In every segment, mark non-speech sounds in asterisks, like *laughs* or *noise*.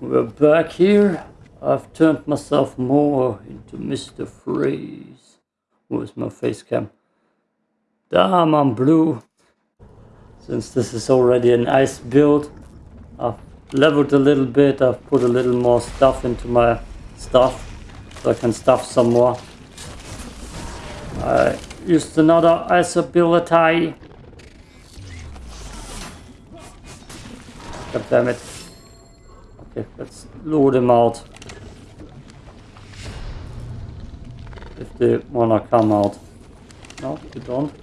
We're back here. I've turned myself more into Mr. Freeze. Where's my face cam? Damn, I'm blue. Since this is already an ice build, I've leveled a little bit. I've put a little more stuff into my stuff so I can stuff some more. I used another ice ability. God damn it. Okay, let's lure them out. If they wanna come out. No, they don't.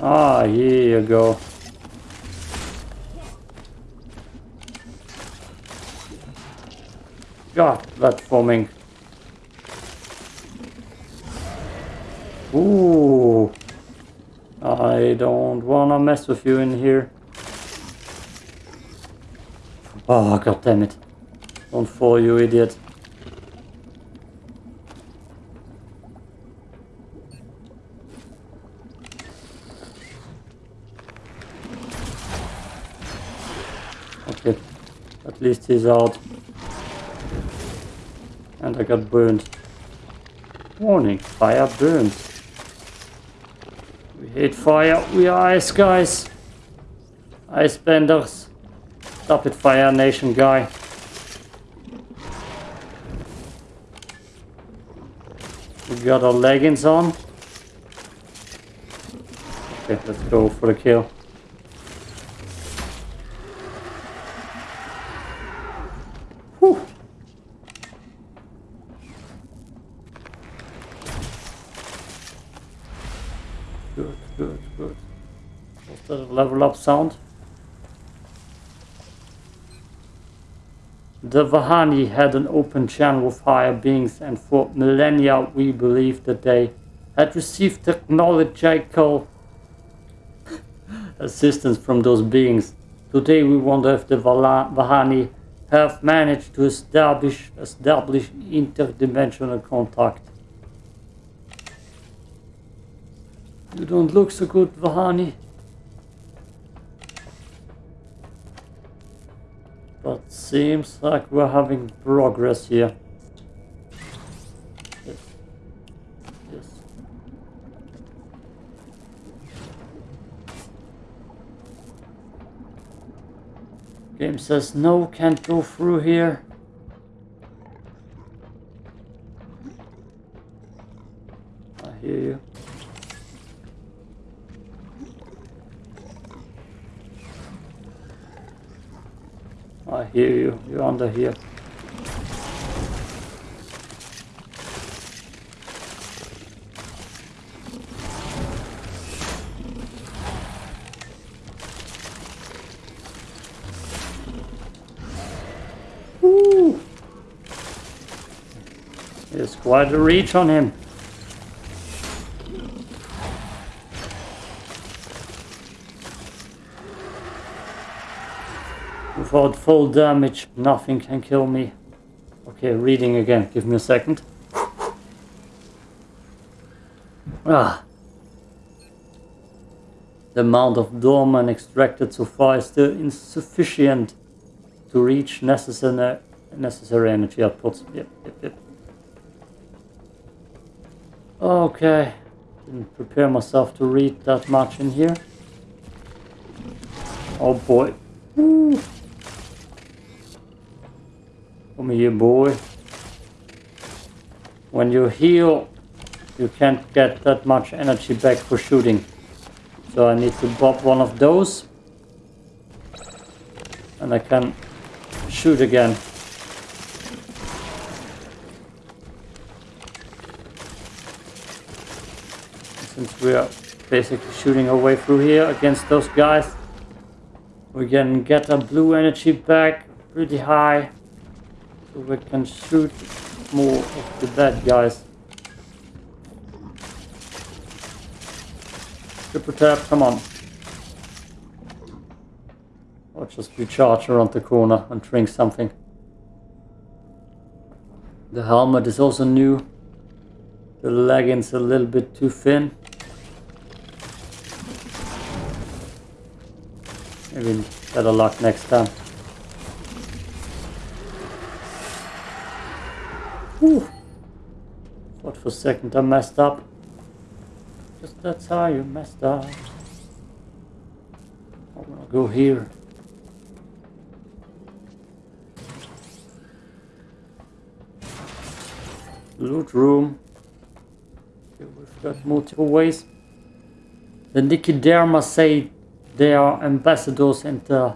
Ah, here you go. God, platforming. Ooh. I don't wanna mess with you in here. Ah, oh, god damn it. Don't fall, you idiot. Okay, at least he's out. And I got burned. Warning, fire burns. We hate fire, we are ice guys. Ice benders. Stop it, Fire Nation guy. We got our leggings on. Okay, let's go for the kill. Good, good, good. Was that level up sound? The Vahani had an open channel with higher beings and for millennia we believed that they had received technological assistance from those beings. Today we wonder if the Vahani have managed to establish establish interdimensional contact. You don't look so good, Vahani. But seems like we're having progress here. Game says no, can't go through here. I hear you. I hear you. You're under here. Woo! There's quite a reach on him. Without full damage, nothing can kill me. Okay, reading again. Give me a second. Ah. The amount of dolmen extracted so far is still insufficient to reach necessary, necessary energy outputs. Yep, yep, yep. Okay. Didn't prepare myself to read that much in here. Oh boy. Come here, boy. When you heal, you can't get that much energy back for shooting. So I need to pop one of those. And I can shoot again. Since we are basically shooting our way through here against those guys, we can get our blue energy back pretty high. So we can shoot more of the bad guys. Triple tap, come on. Or just recharge around the corner and drink something. The helmet is also new. The leggings a little bit too thin. Maybe better luck next time. Whew. Thought for a second I messed up. Just that's how you messed up. I'm gonna go here. Loot room. Okay, we've got multiple ways. The Nicoderma say they are ambassadors and, uh,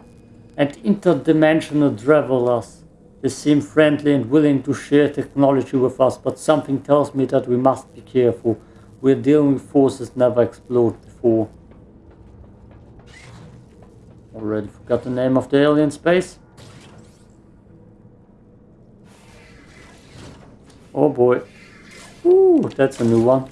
and interdimensional travelers. They seem friendly and willing to share technology with us, but something tells me that we must be careful. We're dealing with forces never explored before. Already forgot the name of the alien space. Oh boy. Ooh, that's a new one.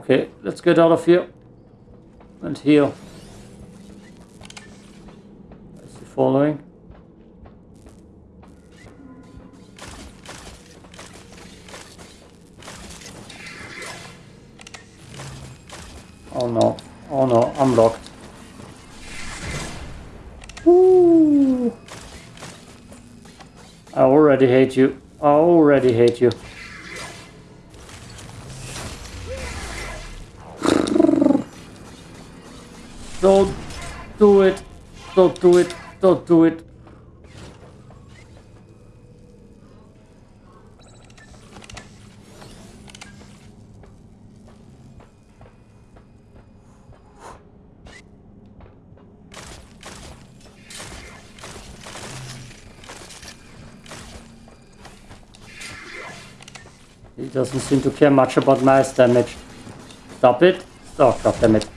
Okay, let's get out of here. And heal. Is he following? Oh no. Oh no, I'm locked. Ooh. I already hate you. I already hate you. Don't do it. Don't do it. He doesn't seem to care much about mass damage. Stop it. Oh, god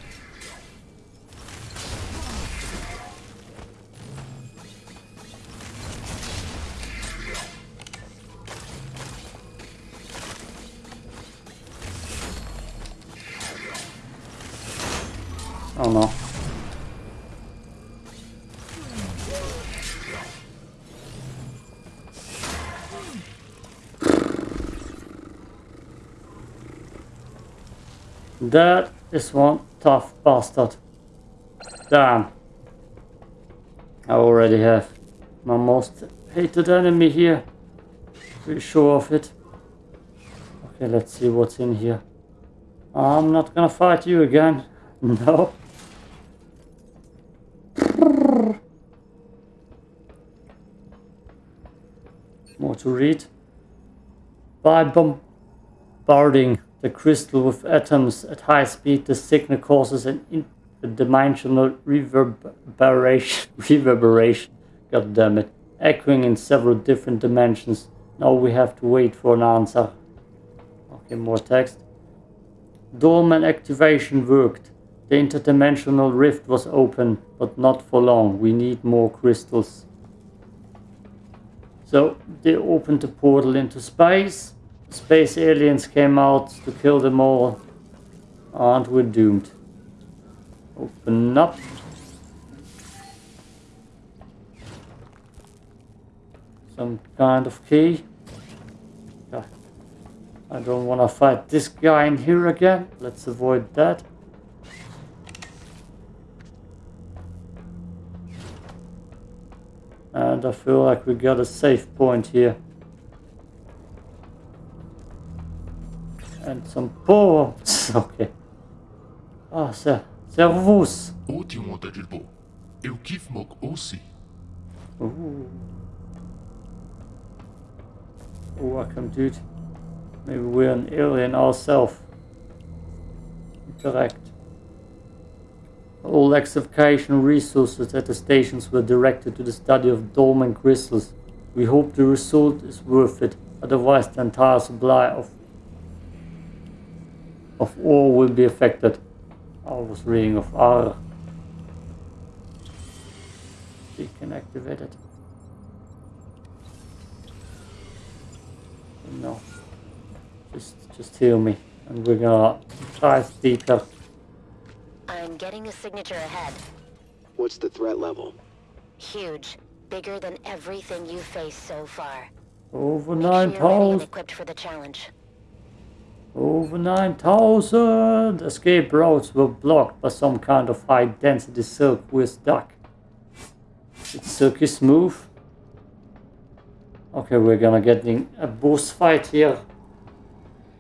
That is one tough bastard. Damn. I already have my most hated enemy here. Pretty sure of it. Okay, let's see what's in here. I'm not gonna fight you again. *laughs* No. More to read. By bombarding the crystal with atoms at high speed, the signal causes an interdimensional reverberation. *laughs* reverberation. God damn it. Echoing in several different dimensions. Now we have to wait for an answer. Okay, more text. Dolmen activation worked. The interdimensional rift was open, but not for long. We need more crystals. So they opened the portal into space. Space aliens came out to kill them all. And we're doomed. Open up. Some kind of key. I don't want to fight this guy in here again. Let's avoid that. And I feel like we got a safe point here. And some bombs. *laughs* ok. Ah, ser servus. Ótimo, Tadilbo. Eu kif mok aussi. Ooh. Oh, welcome, dude. Maybe we're an alien ourselves. Correct. All excavation resources at the stations were directed to the study of dolmen crystals. We hope the result is worth it, otherwise the entire supply of of ore will be affected. I was reading of R. We can activate it. No. Just just heal me and we're gonna dive deeper. I'm getting a signature ahead. What's the threat level? Huge. Bigger than everything you've faced so far. Over Make sure you're ready and equipped for the challenge. Over 9,000. Escape routes were blocked by some kind of high density silk with duck. It's silky smooth. Okay, we're gonna get a boss fight here.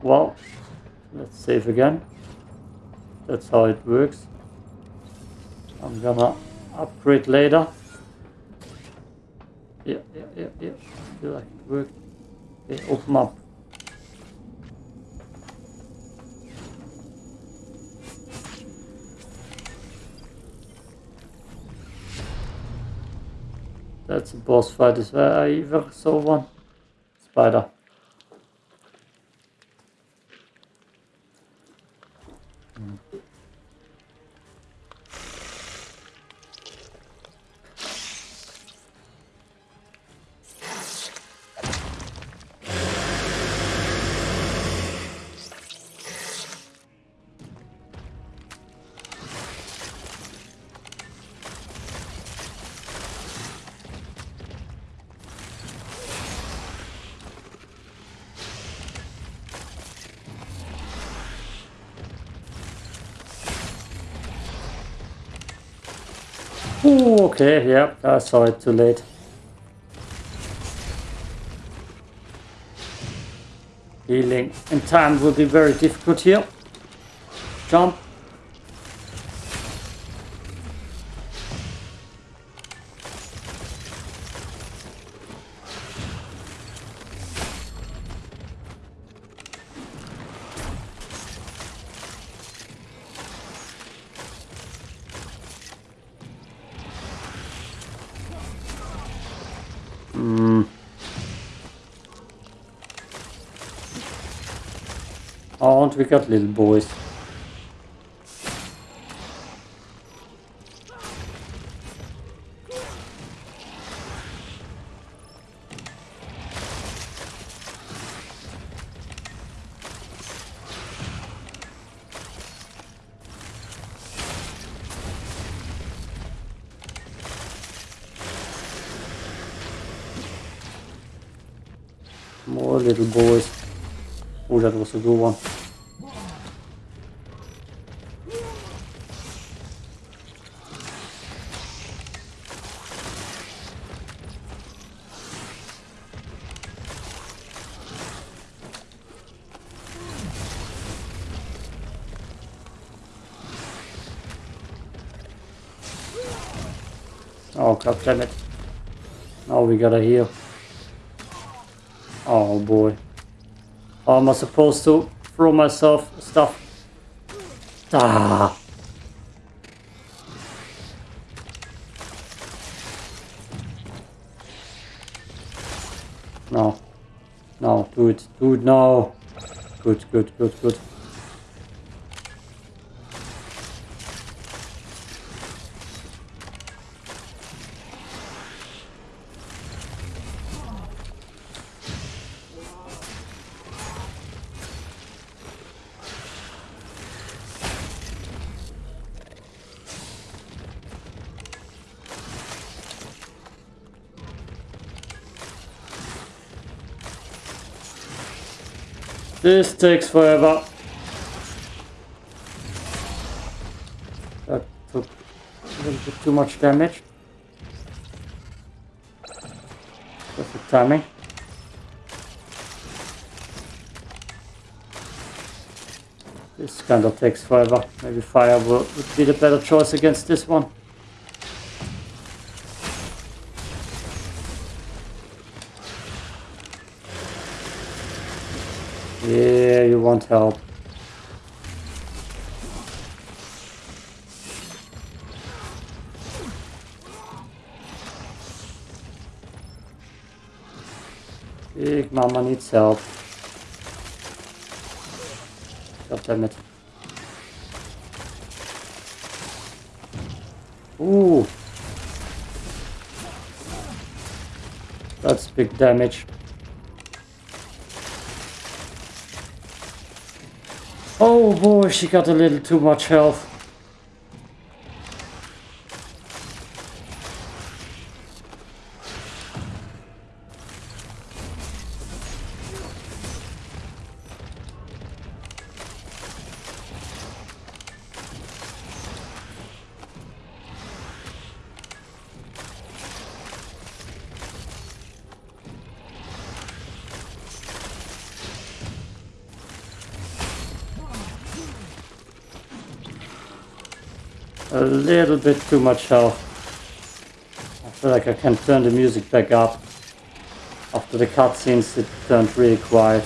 Well, let's save again. That's how it works. I'm gonna upgrade later. Yeah, yeah, yeah, yeah. I feel like it worked. Okay, open up. That's a boss fight as well. I ever saw one. Spider. Ooh, okay, yeah, I saw it too late. Healing in time will be very difficult here. Jump. Oh, and we got little boys. More little boys. Oh, that was a good one. Oh god damn it. Now we gotta heal. Oh boy. How am I supposed to throw myself stuff? Ah. No. No. Do it now. Good, good, good, good. This takes forever. That took a little bit too much damage. Perfect timing. This kind of takes forever. Maybe fire would be the better choice against this one. Yeah, you want help. Big Mama needs help. God damn it. Ooh. That's big damage. Oh boy, she got a little too much health. A little bit too much health. I feel like I can turn the music back up. After the cutscenes it turned really quiet.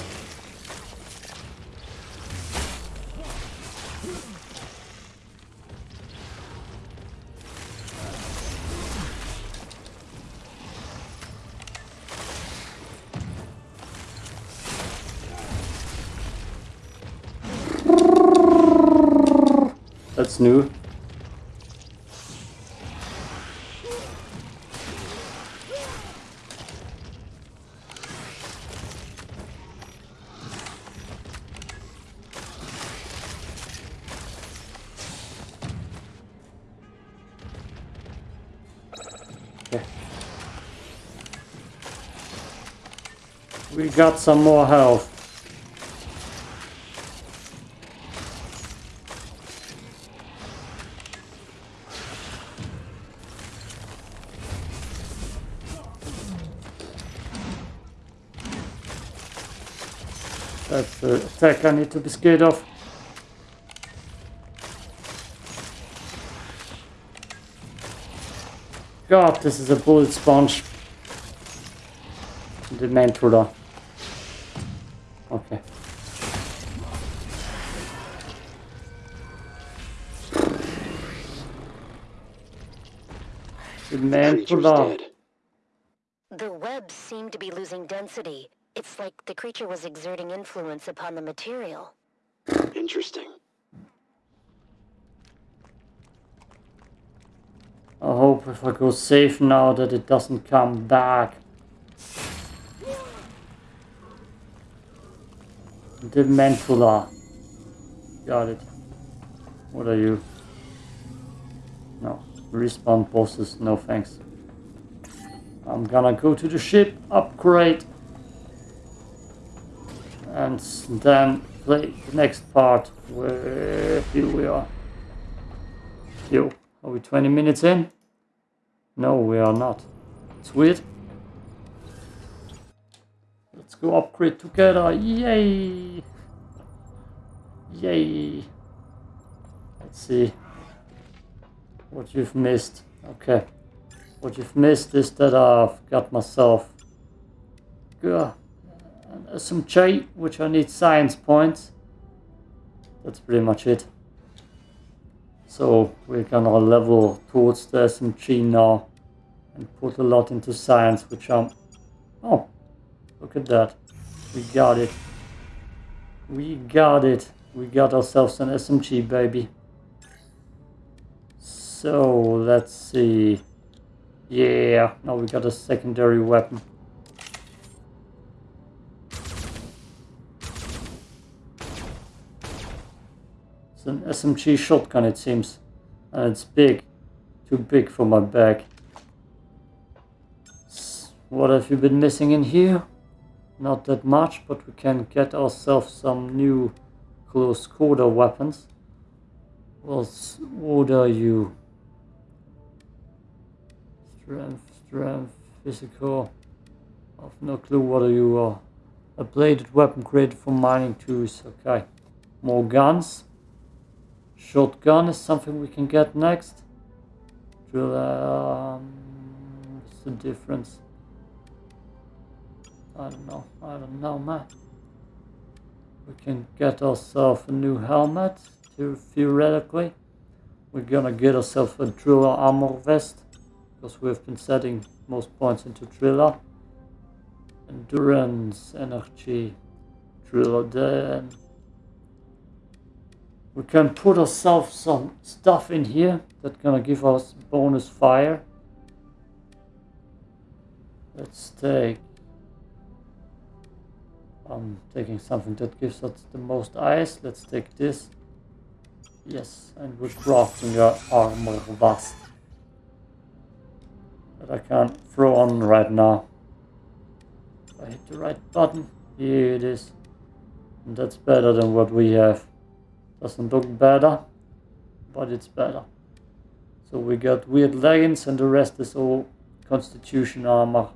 We got some more health. That's the attack I need to be scared of. God, this is a bullet sponge. The main. Dead. The webs seem to be losing density. It's like the creature was exerting influence upon the material. Interesting. I hope if I go safe now that it doesn't come back. The Mentula. Got it. What are you? No. Respawn bosses, no thanks. I'm gonna go to the ship, upgrade. And then play the next part where here we are. Yo. Are we 20 minutes in? No, we are not. It's weird. Let's go upgrade together. Yay! Yay! Let's see what you've missed. Okay. What you've missed is that I've got myself uh, an SMG, which I need science points. That's pretty much it. So we're gonna level towards the SMG now and put a lot into science, which I'm... Oh, look at that. We got it. We got it. We got ourselves an SMG, baby. So, let's see. Yeah, now we got a secondary weapon. It's an SMG shotgun, it seems. And it's big. Too big for my bag. What have you been missing in here? Not that much, but we can get ourselves some new close quarter weapons. What are you? Strength, strength, physical. I've no clue what are you are. A bladed weapon created for mining tools. Okay. More guns. Shotgun is something we can get next. Drill, um, what's the difference? I don't know. I don't know, man. We can get ourselves a new helmet, theoretically. We're gonna get ourselves a driller armor vest, because we've been setting most points into driller. Endurance, energy, driller then. We can put ourselves some stuff in here that's gonna give us bonus fire. Let's take I'm taking something that gives us the most ice. Let's take this. Yes, and we're crafting our armor vest. That I can't throw on right now. If I hit the right button, here it is. And that's better than what we have. Doesn't look better, but it's better. So we got weird leggings and the rest is all constitution armor.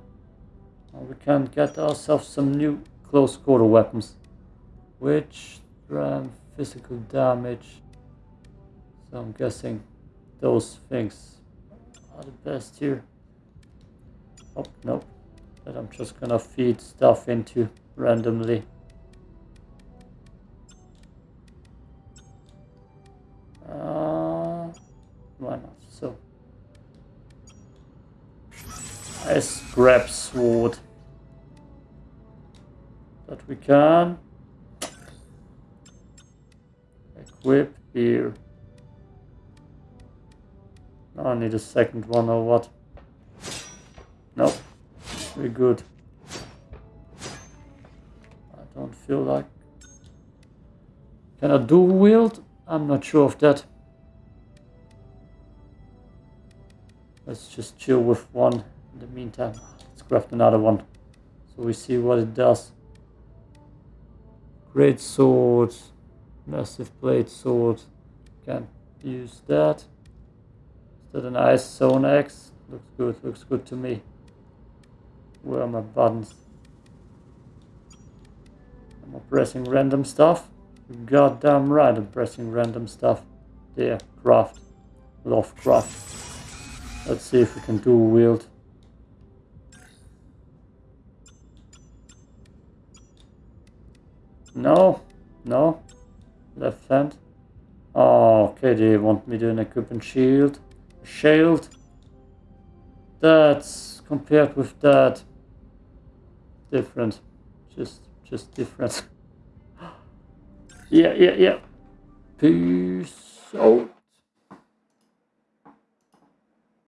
Now we can get ourselves some new close quarter weapons, which strength, physical damage. So I'm guessing those things are the best here. Oh, nope. That I'm just gonna feed stuff into randomly. Uh, why not? So, I scrap sword that we can equip here. Now I need a second one or what? Nope. We're good. I don't feel like... Can I dual wield? I'm not sure of that. Let's just chill with one in the meantime. Let's craft another one. So we see what it does. Great sword. Massive blade sword. Can use that. Is that a nice zone X? Looks good, looks good to me. Where are my buttons? Am I pressing random stuff? Goddamn right I'm pressing random stuff. There, craft. Love craft. Let's see if we can do wield. No, no. Left hand. Oh, okay, they want me to equip a shield. Shield. That's compared with that different. Just just different. *gasps* yeah, yeah, yeah. Peace out.